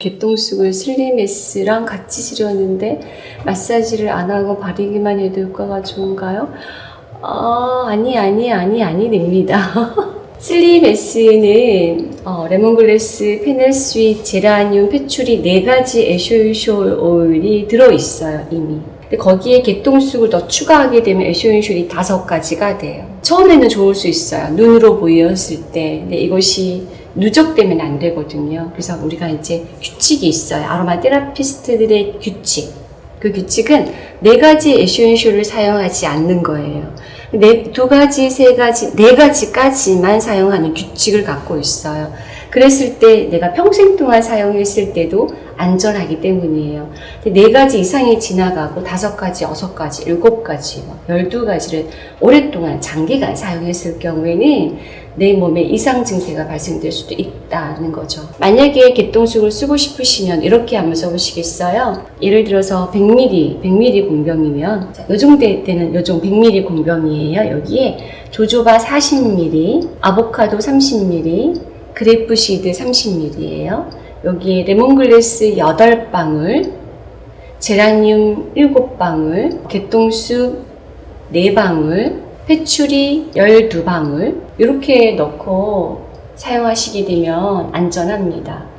개똥쑥을 슬리메스랑 같이 지렸는데 마사지를 안 하고 바르기만 해도 효과가 좋은가요? 아, 아니, 아니, 아니, 아니, 됩니다. 슬리메스는 어, lemongrass, fennel sweet, 제라늄, patchouli 네 가지 essential 오일이 들어있어요, 이미. 근데 거기에 개똥쑥을 더 추가하게 되면 에쇼인쇼이 다섯 가지가 돼요. 처음에는 좋을 수 있어요. 눈으로 보였을 때. 근데 이것이 누적되면 안 되거든요. 그래서 우리가 이제 규칙이 있어요. 아로마 테라피스트들의 규칙. 그 규칙은 네 가지 에쇼인쇼를 사용하지 않는 거예요. 네, 두 가지, 세 가지, 네 가지까지만 사용하는 규칙을 갖고 있어요. 그랬을 때 내가 평생 동안 사용했을 때도 안전하기 때문이에요. 네 가지 이상이 지나가고 다섯 가지, 여섯 가지, 일곱 가지, 뭐 열두 가지를 오랫동안 장기간 사용했을 경우에는 내 몸에 이상 증세가 발생될 수도 있다는 거죠. 만약에 개똥쑥을 쓰고 싶으시면 이렇게 한번 써보시겠어요? 예를 들어서 100ml, 100ml 공병이면 자, 요 정도 때는 요 정도 100ml 공병이에요. 여기에 jojoba 40ml, 아보카도 30ml, grapeseed 30ml예요. 여기에 레몬글래스 8방울, 제라늄 7방울, 개똥쑥 4방울, 페추리 12방울 이렇게 넣고 사용하시게 되면 안전합니다.